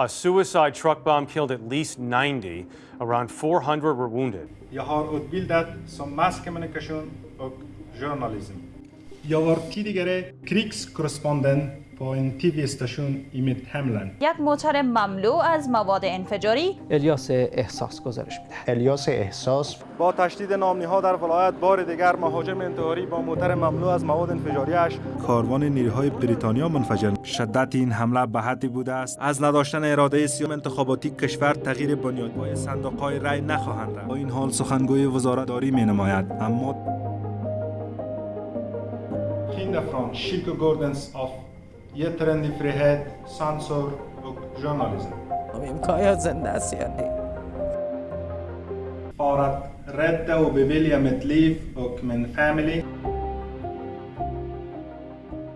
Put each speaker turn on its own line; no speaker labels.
A suicide truck bomb killed at least 90. Around 400 were wounded.
Jag har utbildat som mass communication och journalism. Jag var tidigare krigskorrespondent på en tv-station i mitt hemland.
یک موتر مملو از مواد انفجاری.
الیاس احساس گزارش میده
الیاس احساس.
با تشدید نامنی ها در ولایت بار دیگر مهاجم انتحاری با موتر مملو از مواد انفجاریش
کاروان نیروهای بریتانیا منفجر شدت این حمله به حدی بوده است. از نداشتن اراده سیام انتخاباتی کشور تغییر بنیادهای صندوقهای رای نخواهند رفت. با این حال سخنگوی وزارت داری می نماید اما
inifrån kyrkogårdens av yttrandefrihet, Sansor och journalism. För att rädda och bevilja mitt liv och min familj.